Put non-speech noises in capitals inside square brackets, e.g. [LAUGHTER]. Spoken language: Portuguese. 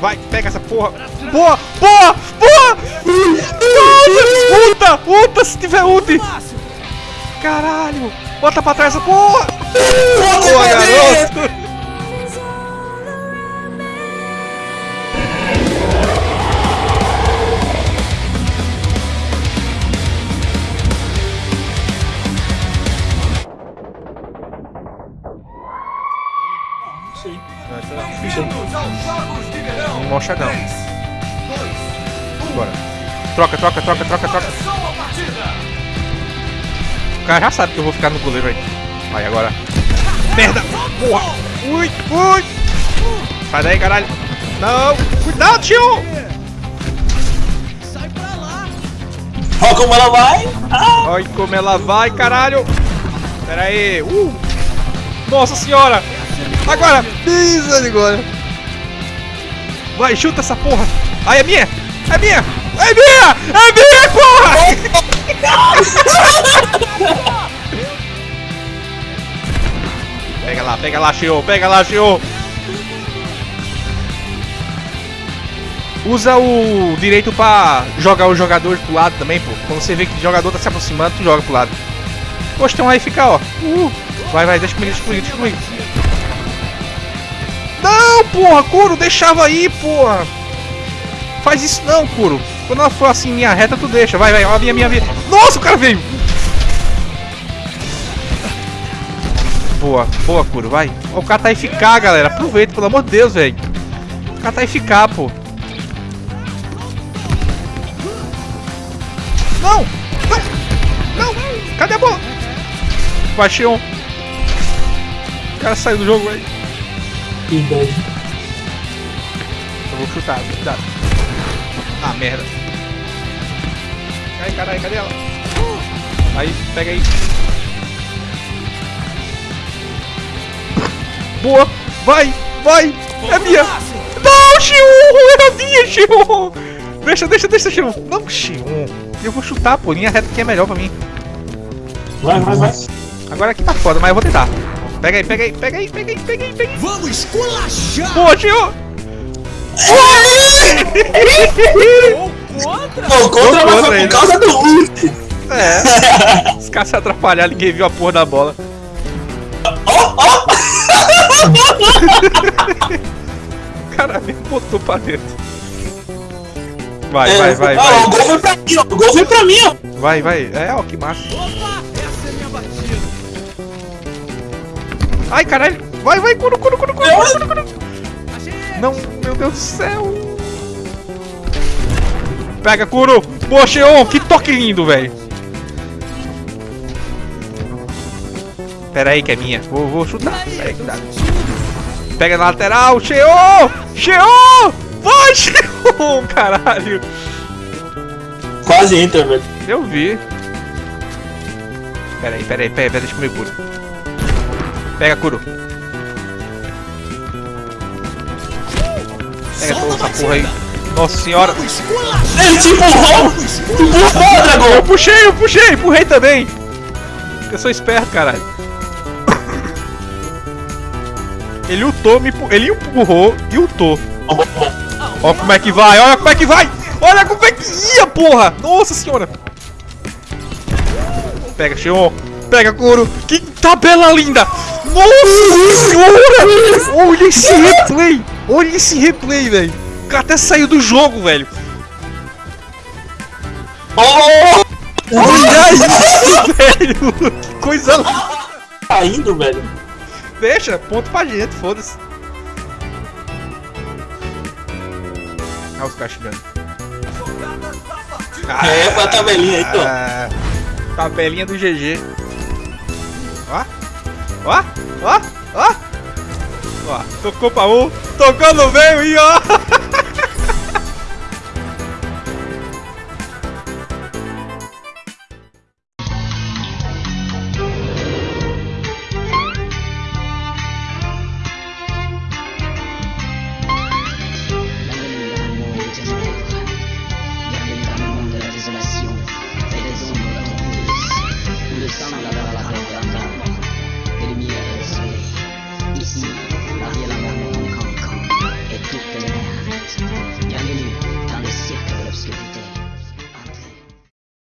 Vai, pega essa porra. Boa, boa, boa! Nossa, ulta, ulta se tiver ult. Caralho. Bota pra trás essa porra. Boa, garoto. Sim. Um mochadão. Bora. Troca, troca, troca, troca, troca. O cara já sabe que eu vou ficar no goleiro aí. Vai agora. Merda! Porra! Ui, ui! Sai daí, caralho! Não! Cuidado, tio! Olha como ela vai. Ah, Olha como ela vai, caralho! Pera aí! Uh! Nossa senhora! Agora! Misericórdia! Vai, chuta essa porra! Ai, é minha! É minha! É minha! É minha, porra! [LAUGHS] Pega lá, pega lá, Shio! Pega lá, Shio! Usa o direito pra jogar os jogadores pro lado também, pô. Quando você vê que o jogador tá se aproximando, tu joga pro lado. Poxa, então aí fica, ó. Uh, vai, vai, deixa comigo, deixa comigo, deixa comigo. Não, porra, Kuro, deixava aí, porra. Faz isso não, Kuro. Quando ela for assim, minha reta, tu deixa. Vai, vai, ó, minha, minha, minha. Nossa, o cara veio. Boa, boa, Kuro, vai. O cara tá FK, galera. Aproveita, pelo amor de Deus, velho. O cara tá FK, pô. Não! Não! Não! Cadê a bola? Baixei um. O cara saiu do jogo aí. Bad. Eu vou chutar, cuidado. Ah, merda. Ai, caralho, cadê ela? Aí, pega aí. Boa! Vai! Vai! É minha! Não, Xion! Era minha, Xion! Deixa, deixa, deixa, Xion! Não, Xion! Eu vou chutar, pô. Linha reta que é melhor pra mim. Vai, vai, vai. Agora aqui tá foda, mas eu vou tentar. Pega aí, pega aí, pega aí, pega aí, pega aí, pega aí. Vamos esculachar! Boa, Xion! Pô, contra Gol contra foi ele. por causa do ult. É. [LAUGHS] Os caras se atrapalharam, ninguém viu a porra da bola. Ó, ó. O cara me botou pra dentro. Vai, É, vai, vai, ó, vai. O gol foi pra mim, ó. O gol foi pra mim, ó. Vai, vai. É, ó, que massa. Opa! Essa é minha batida! Ai, caralho. Vai, vai, curo, curo, curo, curo, curo, curo, curo. Não, meu Deus do céu. Pega. Boa, Xeon. Que toque lindo, velho. Pera aí que é minha. Vou, vou chutar. Pera aí, cuidado. Pega na lateral. Xeon. Xeon. Vai, Xeon. [LAUGHS] Caralho. Quase entra, velho. Eu vi. Pera aí, pera aí, pera aí, deixa comigo, Kuro. Pega, Kuro. Pega toda essa porra aí. Nossa senhora. Ele te empurrou. Te empurrou, Eu Dragão. puxei, eu puxei, empurrei também. Eu sou esperto, caralho. Ele ultou, me ele empurrou e ultou. Olha como é que vai, olha como é que vai. Olha como é que ia, porra. Nossa senhora. Pega, Xion. Pega, Kuro. Que tabela linda. Nossa senhora. Olha esse replay. Olha esse replay, velho. O cara até saiu do jogo, velho. Oh, Olha isso, velho. Que coisa linda. tá indo, velho. Deixa, ponto pra gente, foda-se. Ah, os caras chegando. É, pra tabelinha aí, ó. Ah, tabelinha do GG. Ó, ó, ó, ó. Ó, tocou pra um, tocou no meio e ó. [LAUGHS]